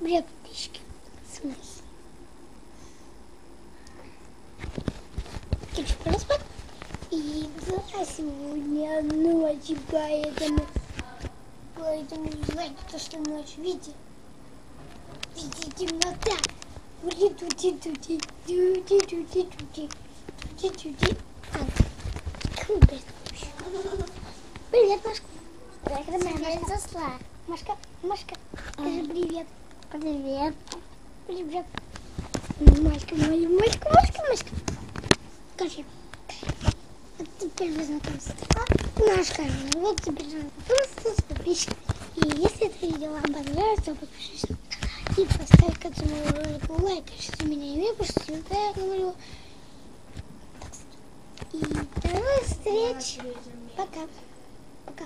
Бред, подписчики. В смысле? Короче, проспать. И взяла сегодня ночь, поэтому... Поэтому, знаете, то, что ночь, видите? Видите, темнота. Тути, тути, тути, тути, тути, тути, тути, тути. Круто это вообще. Машка. Машка, Машка, скажи привет. Привет. Привет. Машка, моя, Машка, Машка, Машка. Скажи. Вот теперь вы знакомитесь. Машка, вот теперь знакомиться с подписчиками. И если это видео вам понравилось, то подпишись и поставь к этому ролику лайк. У меня имя, потому что я говорю. И до новых встреч. Пока. Пока.